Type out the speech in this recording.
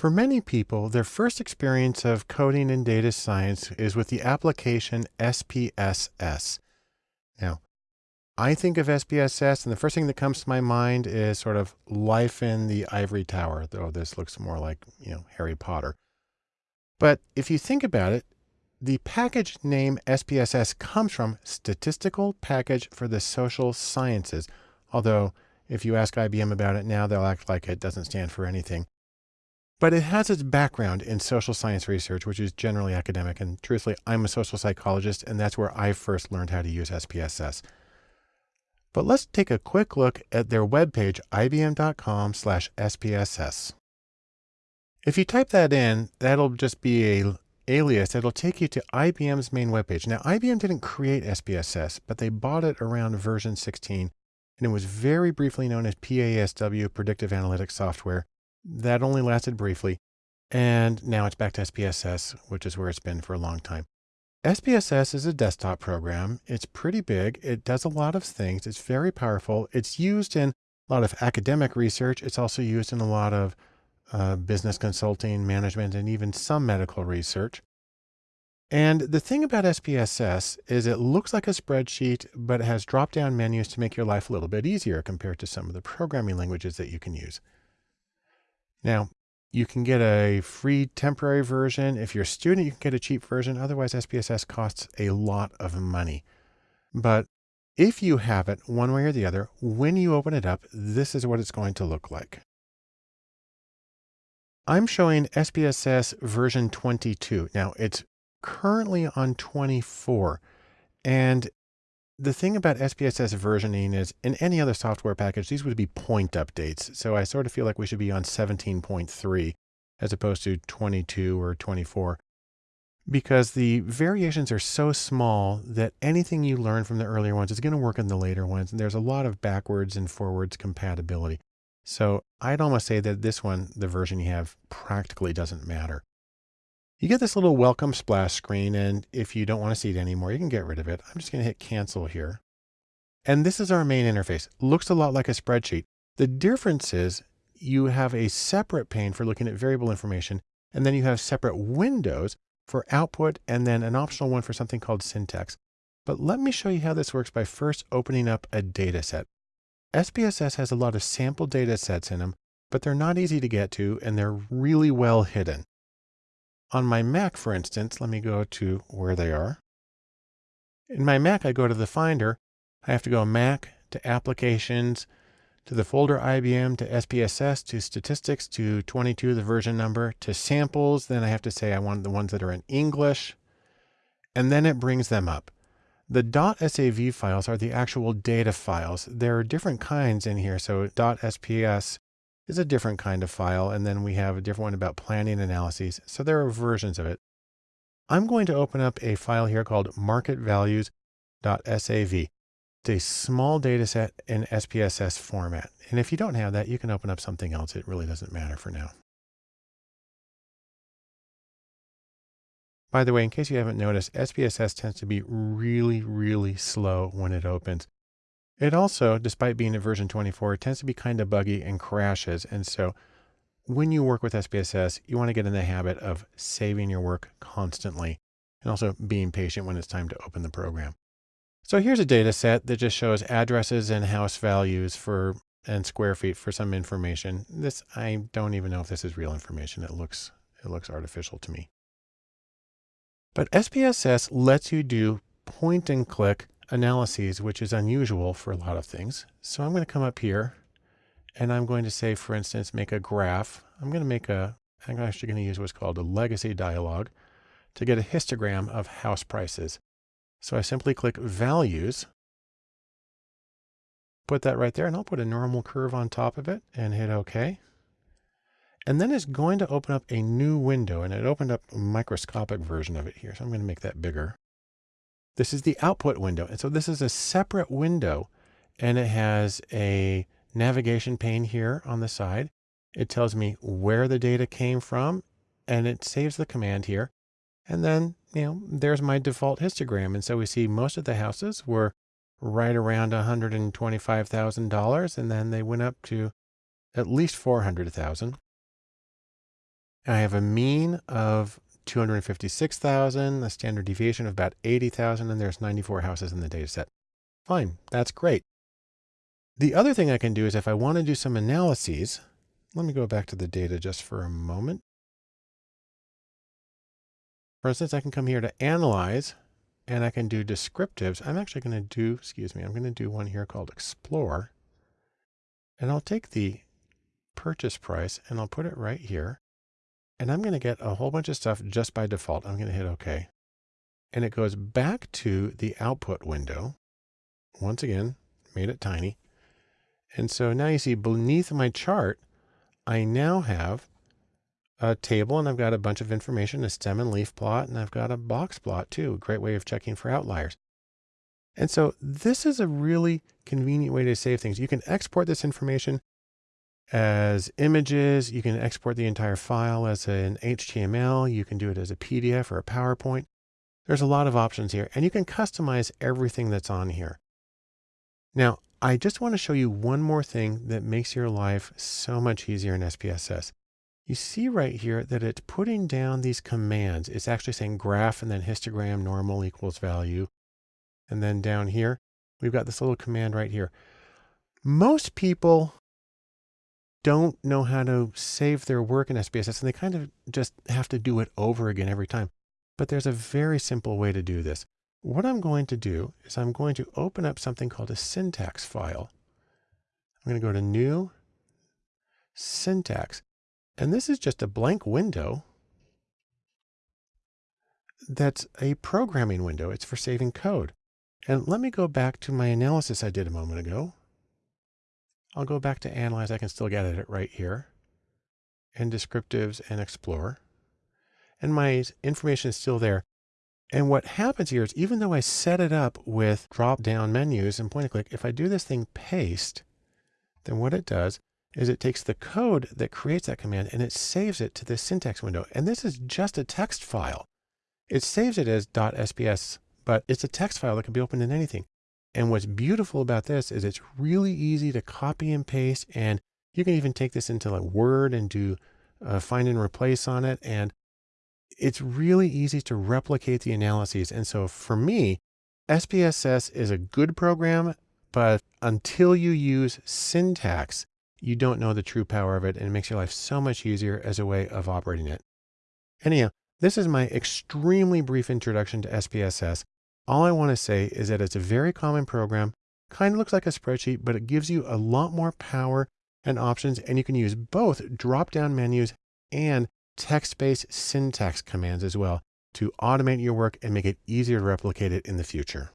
For many people, their first experience of coding in data science is with the application SPSS. Now, I think of SPSS and the first thing that comes to my mind is sort of life in the ivory tower, though this looks more like, you know, Harry Potter. But if you think about it, the package name SPSS comes from Statistical Package for the Social Sciences, although if you ask IBM about it now, they'll act like it doesn't stand for anything. But it has its background in social science research, which is generally academic. And truthfully, I'm a social psychologist, and that's where I first learned how to use SPSS. But let's take a quick look at their webpage, ibm.com slash SPSS. If you type that in, that'll just be a alias. It'll take you to IBM's main webpage. Now, IBM didn't create SPSS, but they bought it around version 16, and it was very briefly known as PASW, Predictive Analytics Software. That only lasted briefly. And now it's back to SPSS, which is where it's been for a long time. SPSS is a desktop program. It's pretty big. It does a lot of things. It's very powerful. It's used in a lot of academic research. It's also used in a lot of uh, business consulting, management, and even some medical research. And the thing about SPSS is it looks like a spreadsheet, but it has drop-down menus to make your life a little bit easier compared to some of the programming languages that you can use. Now, you can get a free temporary version. If you're a student, you can get a cheap version. Otherwise, SPSS costs a lot of money. But if you have it one way or the other, when you open it up, this is what it's going to look like. I'm showing SPSS version 22. Now it's currently on 24 and the thing about SPSS versioning is in any other software package, these would be point updates. So I sort of feel like we should be on 17.3 as opposed to 22 or 24 because the variations are so small that anything you learn from the earlier ones is going to work in the later ones. And there's a lot of backwards and forwards compatibility. So I'd almost say that this one, the version you have practically doesn't matter. You get this little welcome splash screen. And if you don't want to see it anymore, you can get rid of it. I'm just going to hit cancel here. And this is our main interface. Looks a lot like a spreadsheet. The difference is you have a separate pane for looking at variable information, and then you have separate windows for output and then an optional one for something called syntax. But let me show you how this works by first opening up a data set. SPSS has a lot of sample data sets in them, but they're not easy to get to and they're really well hidden. On my Mac, for instance, let me go to where they are. In my Mac, I go to the Finder. I have to go Mac to Applications, to the folder IBM, to SPSS, to Statistics, to 22, the version number, to Samples. Then I have to say I want the ones that are in English. And then it brings them up. The .sav files are the actual data files. There are different kinds in here. So .sps is a different kind of file. And then we have a different one about planning analyses. So there are versions of it. I'm going to open up a file here called marketvalues.sav. It's a small data set in SPSS format. And if you don't have that, you can open up something else. It really doesn't matter for now. By the way, in case you haven't noticed, SPSS tends to be really, really slow when it opens. It also, despite being at version 24, tends to be kind of buggy and crashes. And so when you work with SPSS, you want to get in the habit of saving your work constantly and also being patient when it's time to open the program. So here's a data set that just shows addresses and house values for and square feet for some information. This, I don't even know if this is real information. It looks, it looks artificial to me. But SPSS lets you do point and click analyses, which is unusual for a lot of things. So I'm going to come up here and I'm going to say, for instance, make a graph. I'm going to make a, I'm actually going to use what's called a legacy dialog to get a histogram of house prices. So I simply click values, put that right there, and I'll put a normal curve on top of it and hit OK. And then it's going to open up a new window and it opened up a microscopic version of it here. So I'm going to make that bigger. This is the output window. And so this is a separate window and it has a navigation pane here on the side. It tells me where the data came from and it saves the command here. And then, you know, there's my default histogram. And so we see most of the houses were right around $125,000 and then they went up to at least 400,000. I have a mean of 256,000, a standard deviation of about 80,000, and there's 94 houses in the data set. Fine, that's great. The other thing I can do is if I want to do some analyses, let me go back to the data just for a moment. For instance, I can come here to analyze and I can do descriptives. I'm actually going to do, excuse me, I'm going to do one here called explore. And I'll take the purchase price and I'll put it right here. And I'm going to get a whole bunch of stuff just by default. I'm going to hit OK. And it goes back to the output window. Once again, made it tiny. And so now you see beneath my chart, I now have a table and I've got a bunch of information, a stem and leaf plot, and I've got a box plot too. A great way of checking for outliers. And so this is a really convenient way to save things. You can export this information as images. You can export the entire file as an HTML. You can do it as a PDF or a PowerPoint. There's a lot of options here and you can customize everything that's on here. Now, I just want to show you one more thing that makes your life so much easier in SPSS. You see right here that it's putting down these commands. It's actually saying graph and then histogram normal equals value. And then down here, we've got this little command right here. Most people don't know how to save their work in SPSS and they kind of just have to do it over again every time. But there's a very simple way to do this. What I'm going to do is I'm going to open up something called a syntax file. I'm going to go to new syntax. And this is just a blank window that's a programming window. It's for saving code. And let me go back to my analysis I did a moment ago. I'll go back to analyze. I can still get at it right here. And descriptives and explore. And my information is still there. And what happens here is even though I set it up with drop down menus and point and click, if I do this thing paste, then what it does is it takes the code that creates that command and it saves it to this syntax window. And this is just a text file. It saves it as .sps, but it's a text file that can be opened in anything. And what's beautiful about this is it's really easy to copy and paste. And you can even take this into like Word and do uh, find and replace on it. And it's really easy to replicate the analyses. And so for me, SPSS is a good program, but until you use syntax, you don't know the true power of it and it makes your life so much easier as a way of operating it. Anyhow, this is my extremely brief introduction to SPSS. All I want to say is that it's a very common program, kind of looks like a spreadsheet, but it gives you a lot more power and options, and you can use both drop-down menus and text-based syntax commands as well to automate your work and make it easier to replicate it in the future.